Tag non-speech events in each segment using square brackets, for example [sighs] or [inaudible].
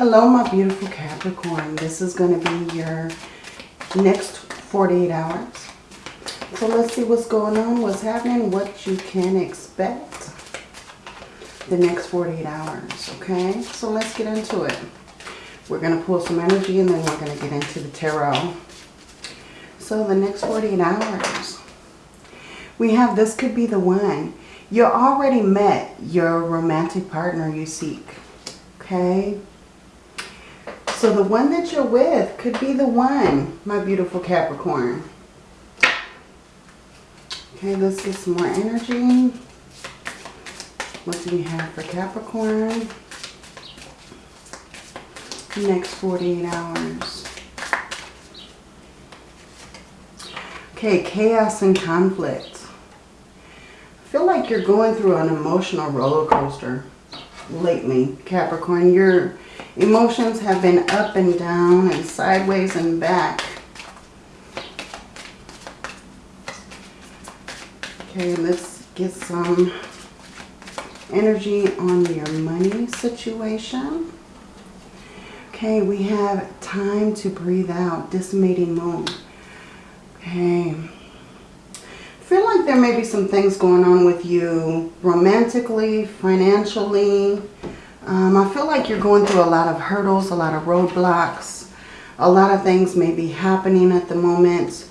Hello, my beautiful Capricorn. This is going to be your next 48 hours. So let's see what's going on, what's happening, what you can expect the next 48 hours, okay? So let's get into it. We're going to pull some energy and then we're going to get into the tarot. So the next 48 hours, we have this could be the one. You already met your romantic partner you seek, okay? So the one that you're with could be the one, my beautiful Capricorn. Okay, let's get some more energy. What do we have for Capricorn? Next 48 hours. Okay, chaos and conflict. I feel like you're going through an emotional roller coaster lately, Capricorn. You're Emotions have been up and down and sideways and back. Okay, let's get some energy on your money situation. Okay, we have time to breathe out, disseminating moon. Okay. feel like there may be some things going on with you romantically, financially, um, I feel like you're going through a lot of hurdles, a lot of roadblocks. A lot of things may be happening at the moment.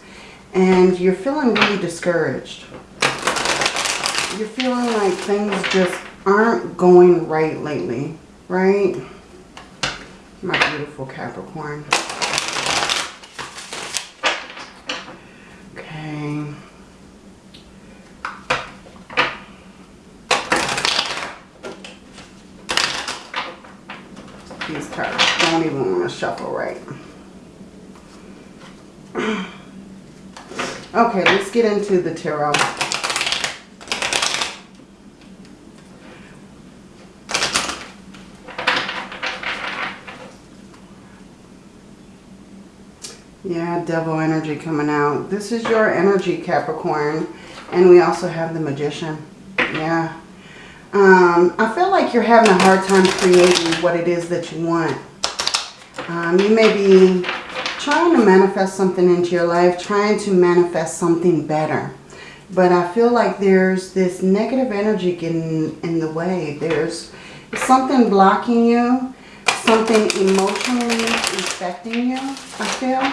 And you're feeling really discouraged. You're feeling like things just aren't going right lately, right? My beautiful Capricorn. Okay. these cards. Don't even want to shuffle right. [clears throat] okay, let's get into the tarot. Yeah, devil energy coming out. This is your energy, Capricorn. And we also have the magician. Yeah. Um, I feel like you're having a hard time creating what it is that you want. Um, you may be trying to manifest something into your life, trying to manifest something better. But I feel like there's this negative energy getting in the way. There's something blocking you, something emotionally affecting you, I feel.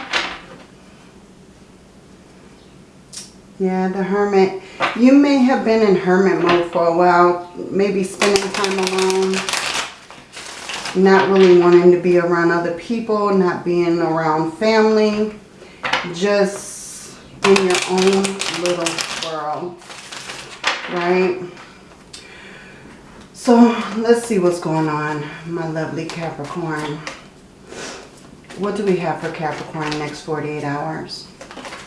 Yeah, the hermit. You may have been in hermit mode for a while. Maybe spending time alone. Not really wanting to be around other people. Not being around family. Just in your own little world. Right? So, let's see what's going on, my lovely Capricorn. What do we have for Capricorn next 48 hours?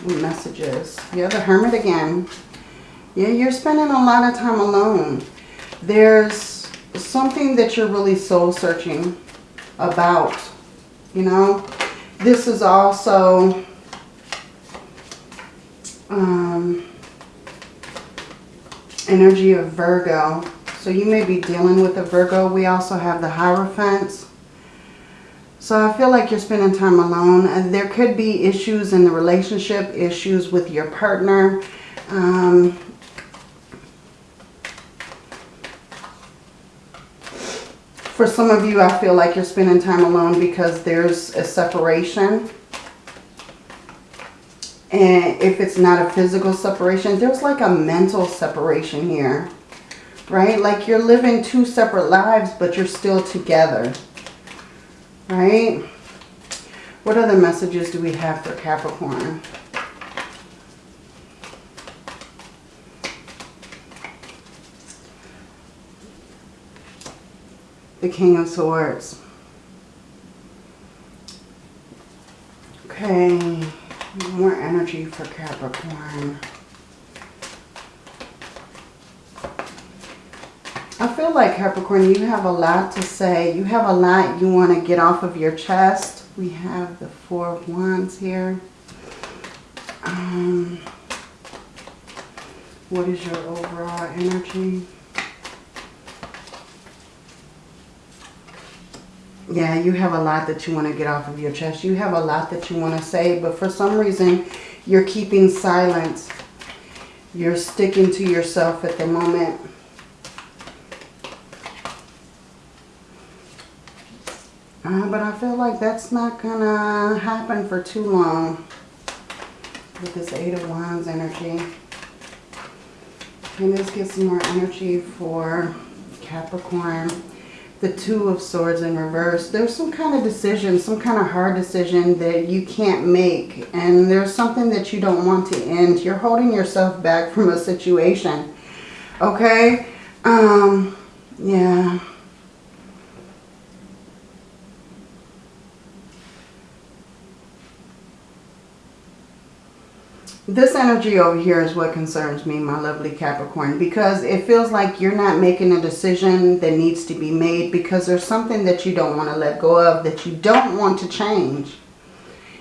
messages. Yeah, the Hermit again. Yeah, you're spending a lot of time alone. There's something that you're really soul searching about, you know. This is also um, energy of Virgo. So you may be dealing with a Virgo. We also have the Hierophants. So I feel like you're spending time alone. And there could be issues in the relationship, issues with your partner. Um, for some of you, I feel like you're spending time alone because there's a separation. And if it's not a physical separation, there's like a mental separation here. Right? Like you're living two separate lives, but you're still together right? What other messages do we have for Capricorn? The King of Swords. Okay, more energy for Capricorn. I feel like Capricorn, you have a lot to say. You have a lot you want to get off of your chest. We have the Four of Wands here. Um, what is your overall energy? Yeah, you have a lot that you want to get off of your chest. You have a lot that you want to say, but for some reason, you're keeping silence. You're sticking to yourself at the moment. Uh, but I feel like that's not going to happen for too long with this Eight of Wands energy. And let's get some more energy for Capricorn. The Two of Swords in reverse. There's some kind of decision, some kind of hard decision that you can't make. And there's something that you don't want to end. You're holding yourself back from a situation. Okay? Um, yeah. This energy over here is what concerns me, my lovely Capricorn, because it feels like you're not making a decision that needs to be made because there's something that you don't want to let go of, that you don't want to change,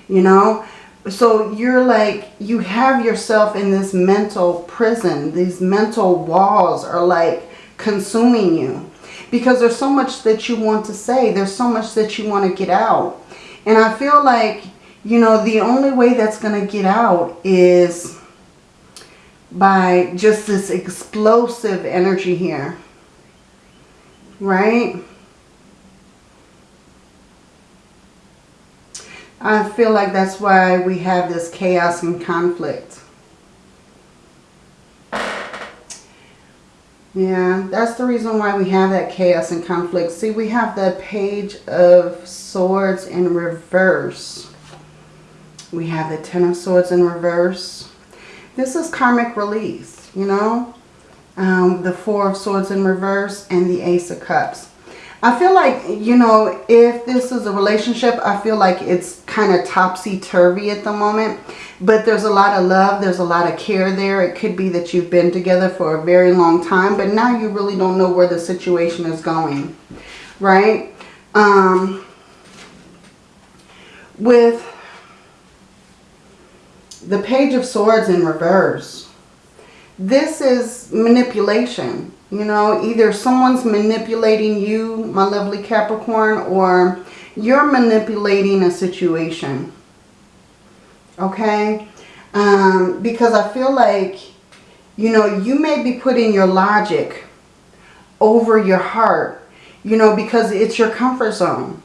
you know? So you're like, you have yourself in this mental prison. These mental walls are like consuming you because there's so much that you want to say. There's so much that you want to get out. And I feel like you know, the only way that's going to get out is by just this explosive energy here. Right? I feel like that's why we have this chaos and conflict. Yeah, that's the reason why we have that chaos and conflict. See, we have the Page of Swords in reverse. We have the Ten of Swords in reverse. This is karmic release, you know. Um, the Four of Swords in reverse and the Ace of Cups. I feel like, you know, if this is a relationship, I feel like it's kind of topsy-turvy at the moment. But there's a lot of love. There's a lot of care there. It could be that you've been together for a very long time. But now you really don't know where the situation is going. Right? Um, with the Page of Swords in reverse. This is manipulation. You know, either someone's manipulating you, my lovely Capricorn, or you're manipulating a situation. Okay? Um, because I feel like, you know, you may be putting your logic over your heart, you know, because it's your comfort zone.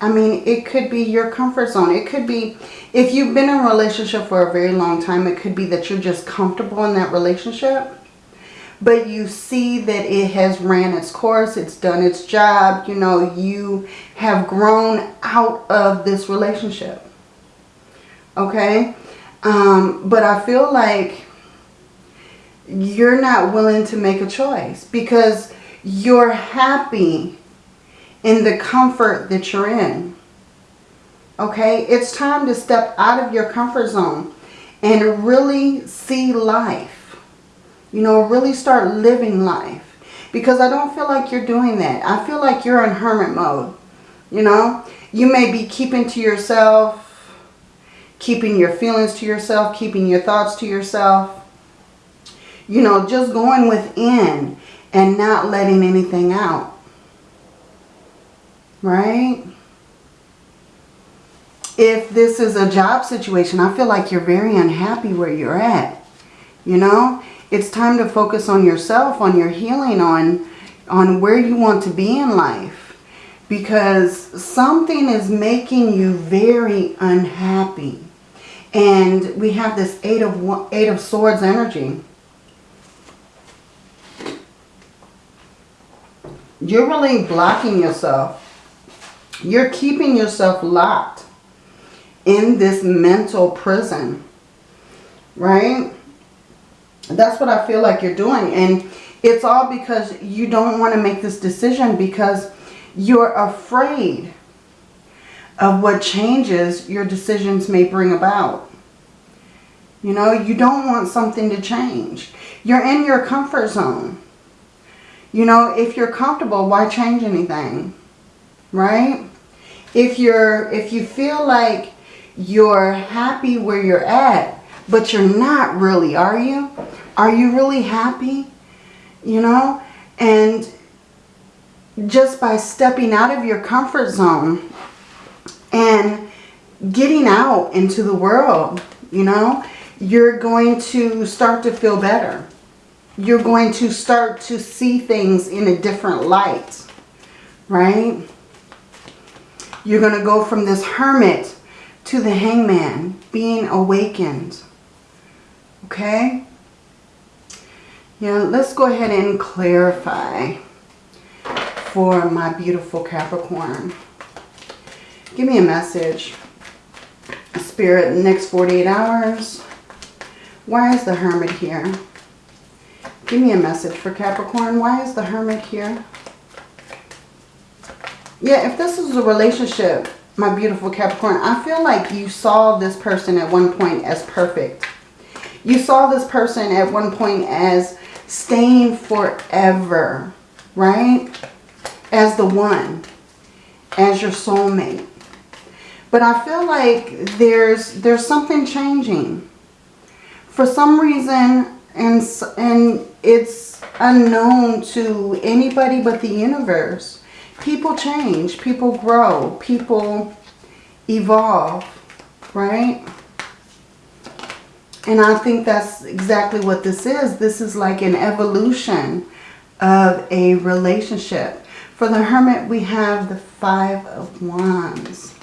I mean, it could be your comfort zone. It could be, if you've been in a relationship for a very long time, it could be that you're just comfortable in that relationship. But you see that it has ran its course. It's done its job. You know, you have grown out of this relationship. Okay? Um, but I feel like you're not willing to make a choice because you're happy in the comfort that you're in. Okay, it's time to step out of your comfort zone and really see life. You know, really start living life. Because I don't feel like you're doing that. I feel like you're in hermit mode. You know, you may be keeping to yourself, keeping your feelings to yourself, keeping your thoughts to yourself. You know, just going within and not letting anything out right? If this is a job situation, I feel like you're very unhappy where you're at. You know, it's time to focus on yourself, on your healing, on, on where you want to be in life. Because something is making you very unhappy. And we have this Eight of, eight of Swords energy. You're really blocking yourself you're keeping yourself locked in this mental prison. Right? That's what I feel like you're doing. And it's all because you don't want to make this decision because you're afraid of what changes your decisions may bring about. You know, you don't want something to change. You're in your comfort zone. You know, if you're comfortable, why change anything? Right? If you're if you feel like you're happy where you're at but you're not really are you are you really happy you know and just by stepping out of your comfort zone and getting out into the world, you know, you're going to start to feel better. You're going to start to see things in a different light, right? You're going to go from this hermit to the hangman, being awakened. Okay? Yeah, let's go ahead and clarify for my beautiful Capricorn. Give me a message. Spirit, next 48 hours. Why is the Hermit here? Give me a message for Capricorn. Why is the Hermit here? Yeah, if this is a relationship, my beautiful Capricorn, I feel like you saw this person at one point as perfect. You saw this person at one point as staying forever, right? As the one, as your soulmate. But I feel like there's there's something changing. For some reason, and, and it's unknown to anybody but the universe, people change, people grow, people evolve, right? And I think that's exactly what this is. This is like an evolution of a relationship. For the Hermit, we have the Five of Wands.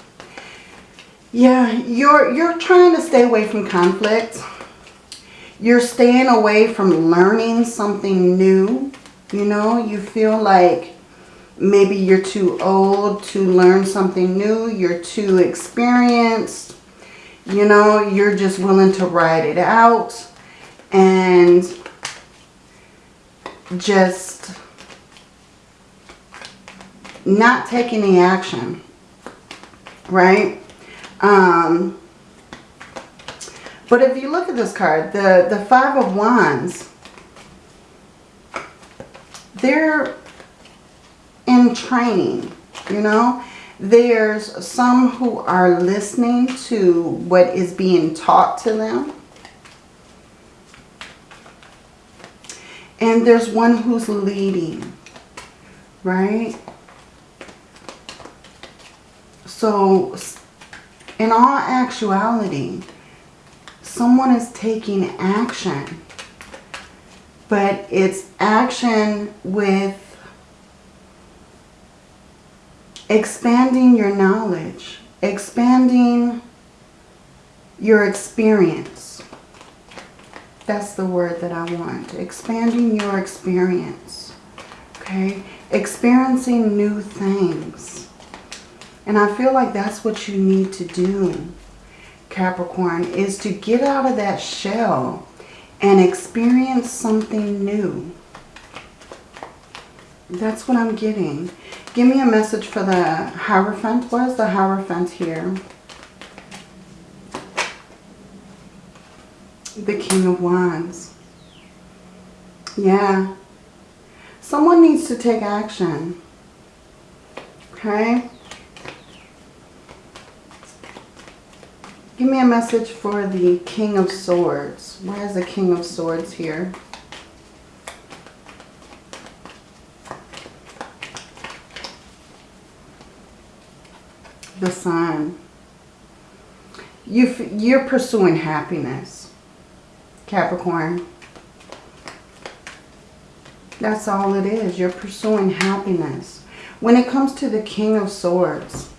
Yeah, you're, you're trying to stay away from conflict. You're staying away from learning something new. You know, you feel like maybe you're too old to learn something new. You're too experienced you know, you're just willing to ride it out and just not take any action, right? Um, but if you look at this card, the, the Five of Wands, they're in training, you know? There's some who are listening to what is being taught to them. And there's one who's leading, right? So, in all actuality, someone is taking action. But it's action with expanding your knowledge, expanding your experience. That's the word that I want. Expanding your experience. Okay? Experiencing new things. And I feel like that's what you need to do, Capricorn, is to get out of that shell and experience something new. That's what I'm getting. Give me a message for the Hierophant. What is the Hierophant here? The King of Wands. Yeah. Someone needs to take action. Okay? Give me a message for the King of Swords. Why is the King of Swords here? The sun. You, you're pursuing happiness, Capricorn. That's all it is. You're pursuing happiness. When it comes to the King of Swords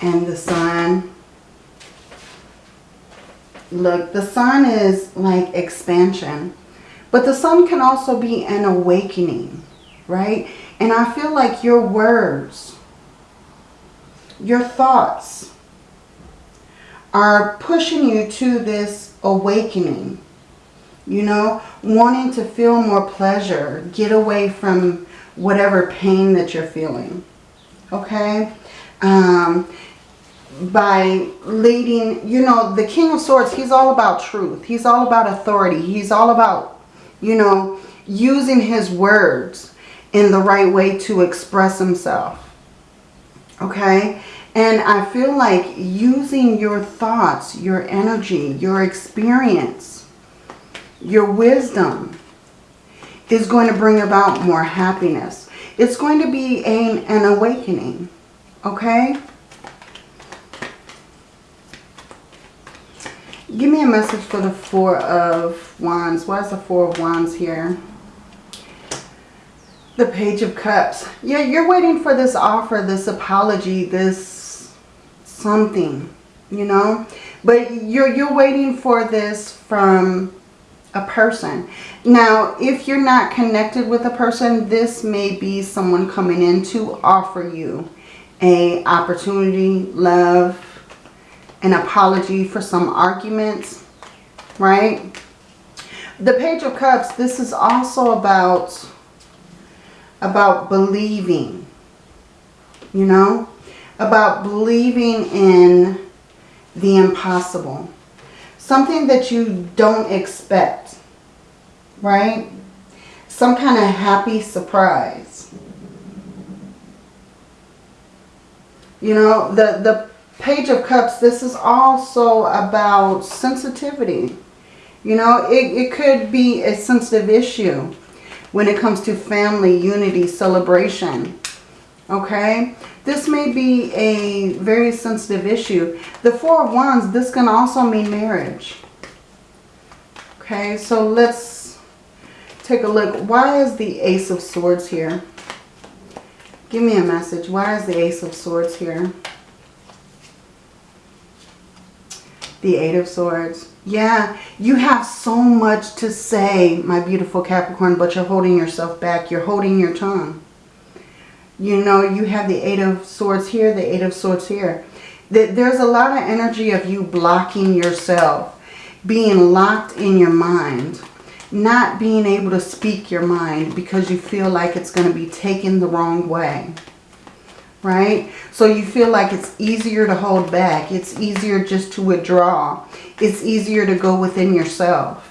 and the sun, look, the sun is like expansion. But the sun can also be an awakening, right? And I feel like your words your thoughts are pushing you to this awakening. You know, wanting to feel more pleasure, get away from whatever pain that you're feeling. Okay? Um, by leading, you know, the King of Swords, he's all about truth. He's all about authority. He's all about, you know, using his words in the right way to express himself. Okay? And I feel like using your thoughts, your energy, your experience, your wisdom is going to bring about more happiness. It's going to be an, an awakening. Okay? Give me a message for the Four of Wands. Why is the Four of Wands here? The Page of Cups. Yeah, you're waiting for this offer, this apology, this something, you know? But you're, you're waiting for this from a person. Now, if you're not connected with a person, this may be someone coming in to offer you a opportunity, love, an apology for some arguments, right? The Page of Cups, this is also about, about believing, you know, about believing in the impossible. Something that you don't expect, right? Some kind of happy surprise. You know, the, the Page of Cups, this is also about sensitivity. You know, it, it could be a sensitive issue when it comes to family, unity, celebration. Okay? This may be a very sensitive issue. The Four of Wands, this can also mean marriage. Okay, so let's take a look. Why is the Ace of Swords here? Give me a message. Why is the Ace of Swords here? The Eight of Swords. Yeah, you have so much to say, my beautiful Capricorn, but you're holding yourself back. You're holding your tongue. You know, you have the Eight of Swords here, the Eight of Swords here. There's a lot of energy of you blocking yourself, being locked in your mind, not being able to speak your mind because you feel like it's going to be taken the wrong way right? So you feel like it's easier to hold back. It's easier just to withdraw. It's easier to go within yourself.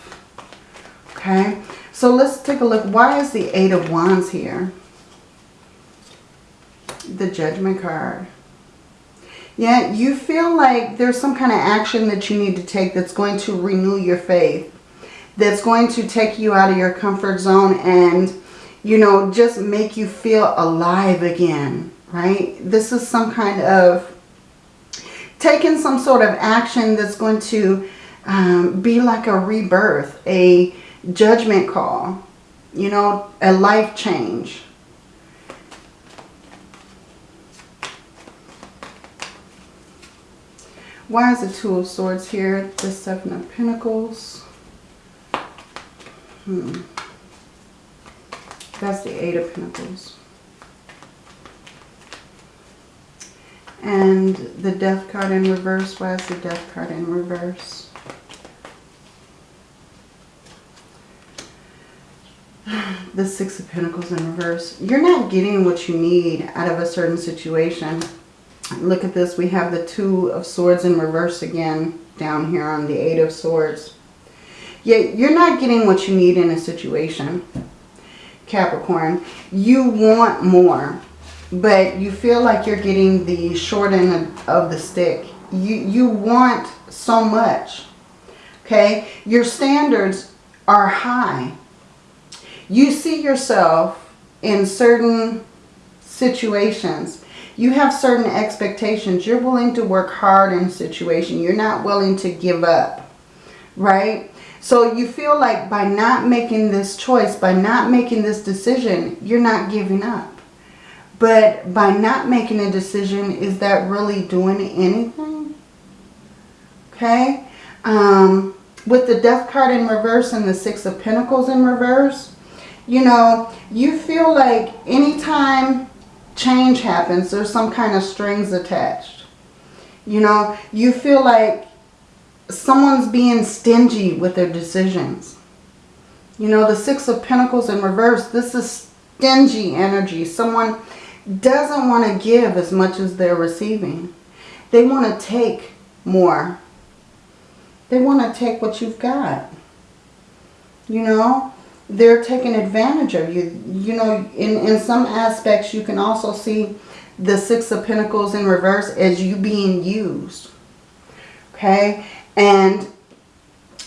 Okay, so let's take a look. Why is the Eight of Wands here? The Judgment card. Yeah, you feel like there's some kind of action that you need to take that's going to renew your faith. That's going to take you out of your comfort zone and, you know, just make you feel alive again right? This is some kind of taking some sort of action that's going to um, be like a rebirth, a judgment call, you know, a life change. Why is the Two of Swords here? The Seven of Pentacles. Hmm. That's the Eight of Pentacles. And the death card in reverse. Why is the death card in reverse? [sighs] The Six of Pentacles in reverse. You're not getting what you need out of a certain situation. Look at this. We have the Two of Swords in reverse again down here on the Eight of Swords. Yet you're not getting what you need in a situation, Capricorn. You want more but you feel like you're getting the short end of the stick. You, you want so much, okay? Your standards are high. You see yourself in certain situations. You have certain expectations. You're willing to work hard in a situation. You're not willing to give up, right? So you feel like by not making this choice, by not making this decision, you're not giving up. But by not making a decision, is that really doing anything? Okay. Um, with the death card in reverse and the six of pentacles in reverse, you know, you feel like anytime change happens, there's some kind of strings attached. You know, you feel like someone's being stingy with their decisions. You know, the Six of Pentacles in reverse, this is stingy energy. Someone doesn't want to give as much as they're receiving. They want to take more. They want to take what you've got. You know, they're taking advantage of you. You know, in, in some aspects, you can also see the Six of Pentacles in reverse as you being used. Okay? And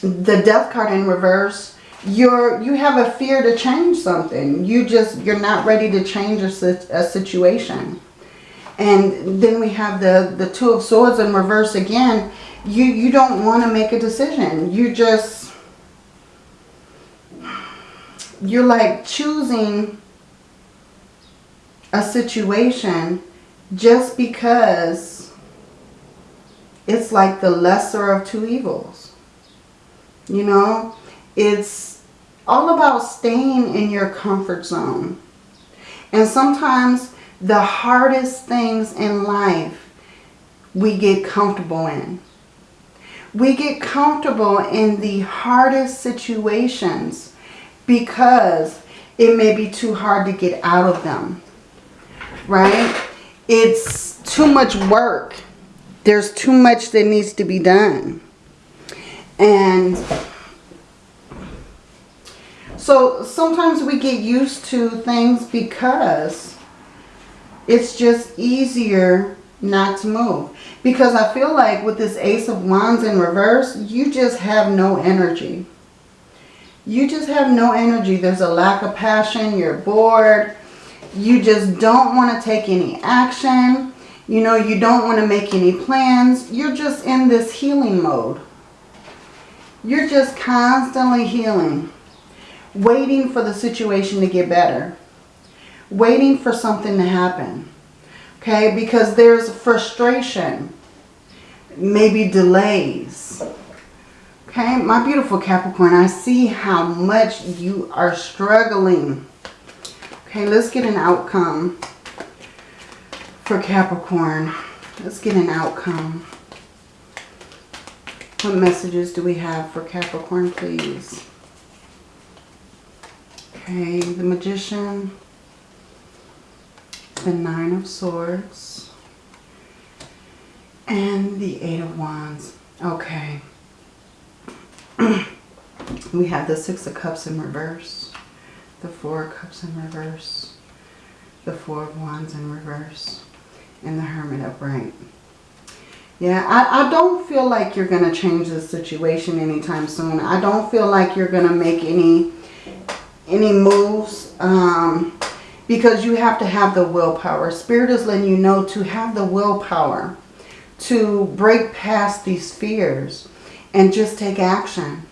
the Death card in reverse, you're you have a fear to change something. You just you're not ready to change a, a situation. And then we have the the two of swords in reverse again. You you don't want to make a decision. You just you're like choosing a situation just because it's like the lesser of two evils. You know, it's all about staying in your comfort zone. And sometimes the hardest things in life we get comfortable in. We get comfortable in the hardest situations because it may be too hard to get out of them. Right? It's too much work. There's too much that needs to be done. And so sometimes we get used to things because it's just easier not to move. Because I feel like with this Ace of Wands in reverse, you just have no energy. You just have no energy. There's a lack of passion. You're bored. You just don't want to take any action. You know, you don't want to make any plans. You're just in this healing mode. You're just constantly healing waiting for the situation to get better. Waiting for something to happen. Okay, because there's frustration. Maybe delays. Okay, my beautiful Capricorn, I see how much you are struggling. Okay, let's get an outcome for Capricorn. Let's get an outcome. What messages do we have for Capricorn, please? Okay, the Magician, the Nine of Swords, and the Eight of Wands. Okay. [clears throat] we have the Six of Cups in reverse, the Four of Cups in reverse, the Four of Wands in reverse, and the Hermit upright. Yeah, I, I don't feel like you're going to change the situation anytime soon. I don't feel like you're going to make any any moves um, because you have to have the willpower. Spirit is letting you know to have the willpower to break past these fears and just take action.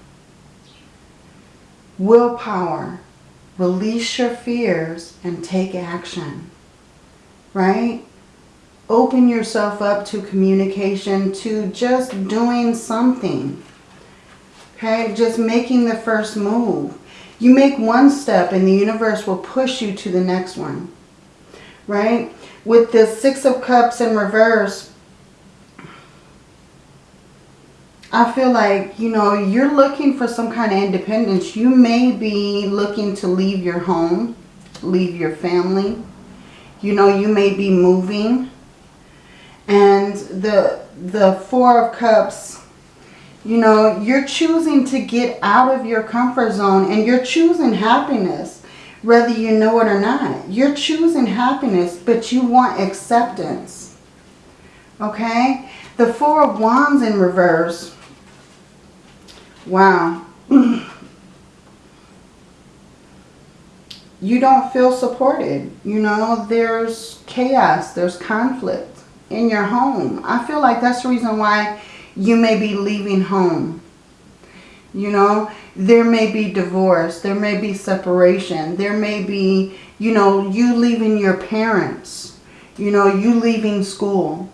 Willpower. Release your fears and take action. Right? Open yourself up to communication, to just doing something. Okay? Just making the first move. You make one step and the universe will push you to the next one. Right? With the Six of Cups in reverse, I feel like, you know, you're looking for some kind of independence. You may be looking to leave your home, leave your family. You know, you may be moving. And the, the Four of Cups you know, you're choosing to get out of your comfort zone and you're choosing happiness, whether you know it or not. You're choosing happiness, but you want acceptance. Okay? The Four of Wands in reverse. Wow. [clears throat] you don't feel supported. You know, there's chaos, there's conflict in your home. I feel like that's the reason why you may be leaving home. You know, there may be divorce. There may be separation. There may be, you know, you leaving your parents. You know, you leaving school.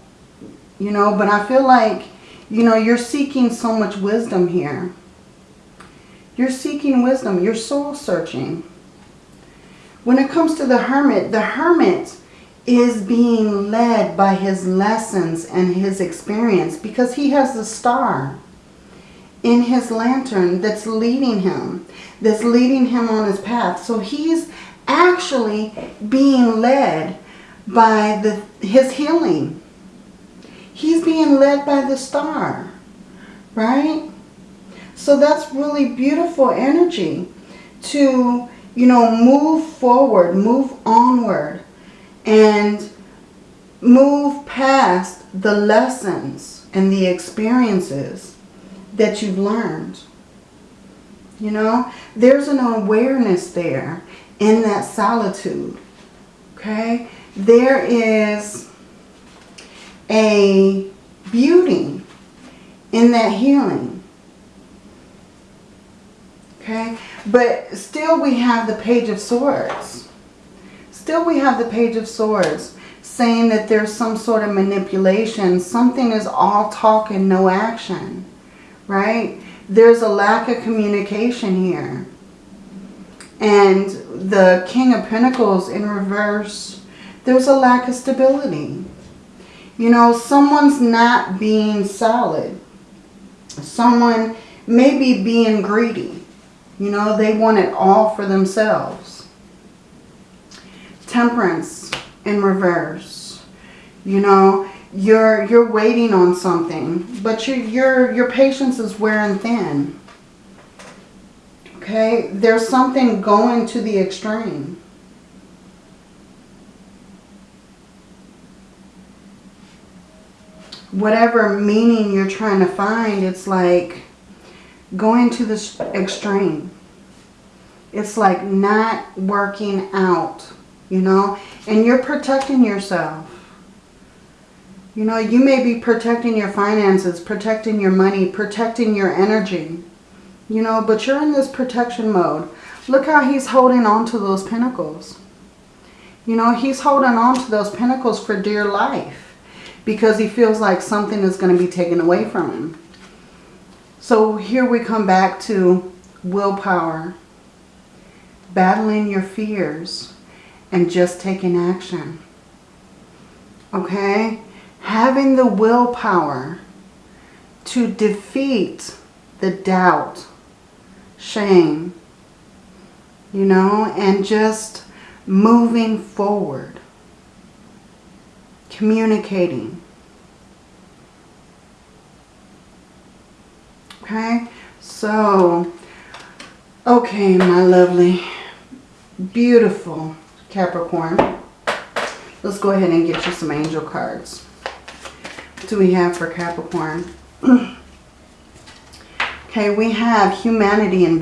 You know, but I feel like, you know, you're seeking so much wisdom here. You're seeking wisdom. You're soul searching. When it comes to the hermit, the hermit is being led by his lessons and his experience because he has a star in his lantern that's leading him, that's leading him on his path. So he's actually being led by the his healing. He's being led by the star, right? So that's really beautiful energy to, you know, move forward, move onward and move past the lessons and the experiences that you've learned. You know, there's an awareness there in that solitude. Okay? There is a beauty in that healing. Okay? But still we have the Page of Swords. Still we have the Page of Swords saying that there's some sort of manipulation. Something is all talk and no action. Right? There's a lack of communication here. And the King of Pentacles in reverse, there's a lack of stability. You know, someone's not being solid. Someone may be being greedy. You know, they want it all for themselves. Temperance in reverse. You know, you're you're waiting on something, but your your your patience is wearing thin. Okay, there's something going to the extreme. Whatever meaning you're trying to find, it's like going to the extreme. It's like not working out, you know, and you're protecting yourself. You know, you may be protecting your finances, protecting your money, protecting your energy. You know, but you're in this protection mode. Look how he's holding on to those pentacles. You know, he's holding on to those pentacles for dear life. Because he feels like something is going to be taken away from him. So here we come back to willpower. Battling your fears. And just taking action. Okay? having the willpower to defeat the doubt, shame, you know, and just moving forward, communicating. Okay, so, okay, my lovely, beautiful Capricorn. Let's go ahead and get you some angel cards What do we have for Capricorn? [clears throat] okay, we have humanity and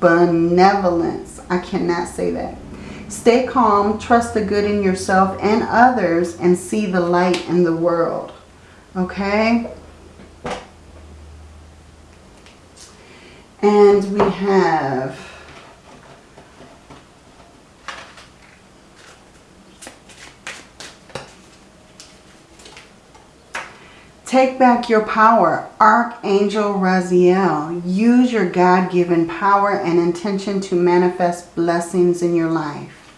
benevolence. I cannot say that. Stay calm, trust the good in yourself and others, and see the light in the world. Okay? And we have Take back your power. Archangel Raziel. Use your God-given power and intention to manifest blessings in your life.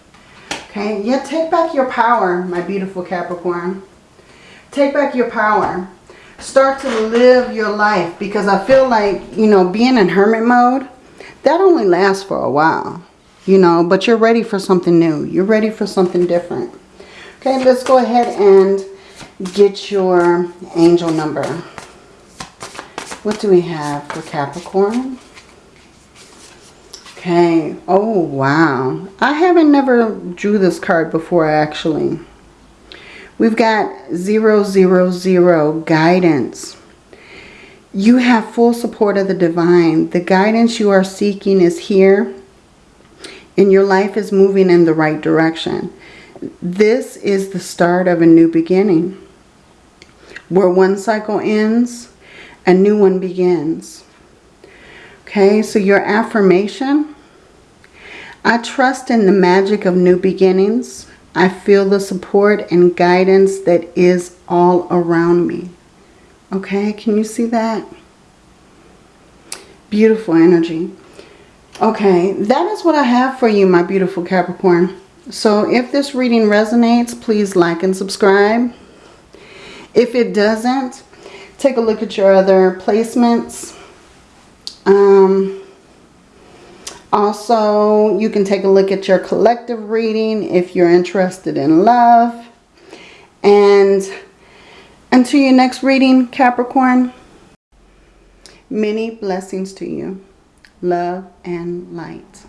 Okay, yeah, take back your power, my beautiful Capricorn. Take back your power. Start to live your life because I feel like, you know, being in hermit mode, that only lasts for a while, you know, but you're ready for something new. You're ready for something different. Okay, let's go ahead and get your angel number. What do we have for Capricorn? Okay. Oh, wow. I haven't never drew this card before, actually. We've got 000 guidance. You have full support of the divine. The guidance you are seeking is here. And your life is moving in the right direction. This is the start of a new beginning. Where one cycle ends, a new one begins. Okay, so your affirmation. I trust in the magic of new beginnings. I feel the support and guidance that is all around me. Okay, can you see that? Beautiful energy. Okay, that is what I have for you, my beautiful Capricorn. So if this reading resonates, please like and subscribe. If it doesn't, take a look at your other placements. Um, also, you can take a look at your collective reading if you're interested in love. And until your next reading, Capricorn, many blessings to you. Love and light.